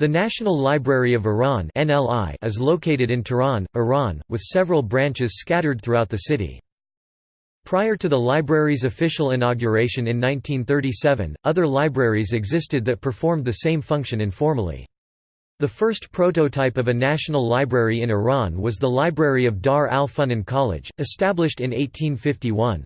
The National Library of Iran is located in Tehran, Iran, with several branches scattered throughout the city. Prior to the library's official inauguration in 1937, other libraries existed that performed the same function informally. The first prototype of a national library in Iran was the Library of Dar ul-Funun College, established in 1851.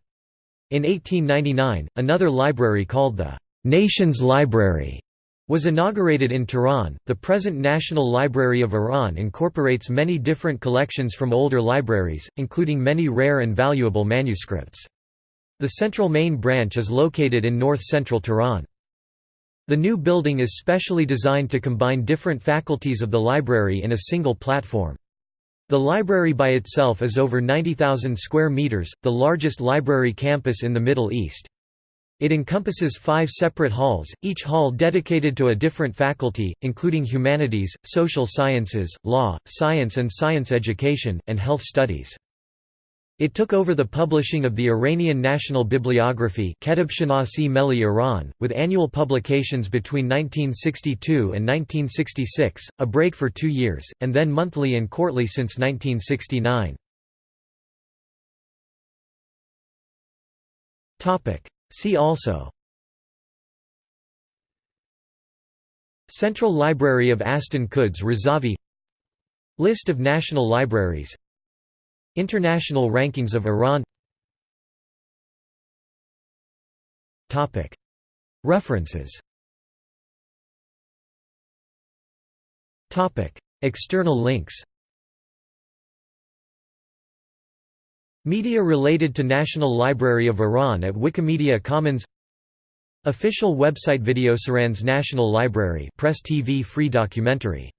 In 1899, another library called the Nation's Library was inaugurated in Tehran. The present National Library of Iran incorporates many different collections from older libraries, including many rare and valuable manuscripts. The central main branch is located in north-central Tehran. The new building is specially designed to combine different faculties of the library in a single platform. The library by itself is over 90,000 square meters, the largest library campus in the Middle East. It encompasses five separate halls, each hall dedicated to a different faculty, including humanities, social sciences, law, science and science education, and health studies. It took over the publishing of the Iranian National Bibliography Meli Iran, with annual publications between 1962 and 1966, a break for two years, and then monthly and quarterly since 1969. See also Central Library of Astan Quds Razavi List of national libraries International rankings of Iran References External links Media related to National Library of Iran at Wikimedia Commons. Official website Video Iran's National Library Press TV free documentary